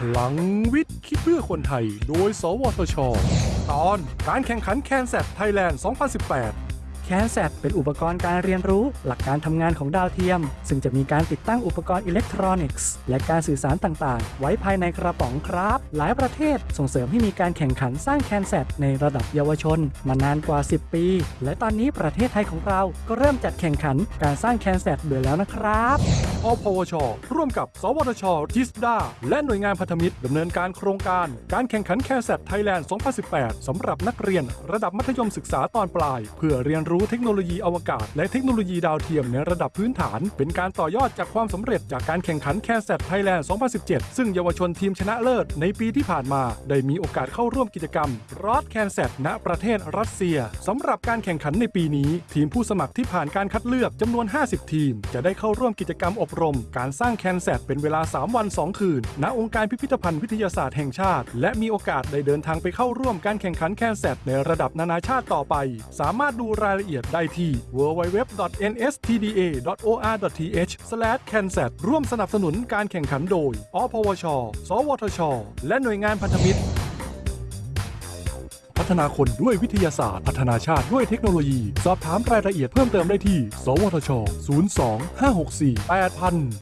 พลังวิทย์ คิดเพื่อคนไทย โดย สวทช ตอนการแข่งขัน CanSat Thailand 2018 CanSat เป็นอุปกรณ์การเรียนรู้ หลักการทำงานของดาวเทียม ซึ่งจะมีการติดตั้งอุปกรณ์อิเล็กทรอนิกส์ และการสื่อสารต่างๆ ไว้ภายในกระป๋องครับ หลายประเทศส่งเสริมให้มีการแข่งขันสร้าง CanSat ในระดับเยาวชน มานานกว่า 10 ปี และตอนนี้ประเทศไทยของเราก็เริ่มจัดแข่งขันการสร้าง CanSat ด้วยแล้วนะครับอพวช ร่วมกับ สวทชจิสดาและหน่วยงานพันธมิตรดำเนินการโครงการ การแข่งขันแคส a t ไทยแลนด์ 2018 สำหรับนักเรียนระดับมัธยมศึกษาตอนปลาย เพื่อเรียนรู้เทคโนโลยีอวกาศ และเทคโนโลยีดาวเทียมในระดับพื้นฐาน เป็นการต่อยอดจากความสำเร็จจากการแข่งขันแคส a t ไทยแลนด์ 2017 ซึ่งเยาวชนทีมชนะเลิศในปีที่ผ่านมา ได้มีโอกาสเข้าร่วมกิจกรรม launch CanSat ณประเทศรัสเซียสำหรับการแข่งขันในปีนี้ ทีมผู้สมัครที่ผ่านการคัดเลือกจำนวน 50 ทีม จะได้เข้าร่วมกิจกรรมอบรม การสร้าง CanSat เป็นเวลา 3 วัน 2 คืน ณองค์การพิพิธภัณฑ์วิทยาศาสตร์แห่งชาติ และมีโอกาสได้เดินทางไปเข้าร่วมการแข่งขัน CanSat ในระดับนานาชาติต่อไป สามารถดูรายละเอียดละเอียดได้ที่ www.nstda.or.th/cansat ร่วมสนับสนุนการแข่งขันโดย อพวช สวทช และหน่วยงานพันธมิตร พัฒนาคนด้วยวิทยาศาสตร์ พัฒนาชาติด้วยเทคโนโลยี สอบถามรายละเอียดเพิ่มเติมได้ที่ สวทช 02 564 8000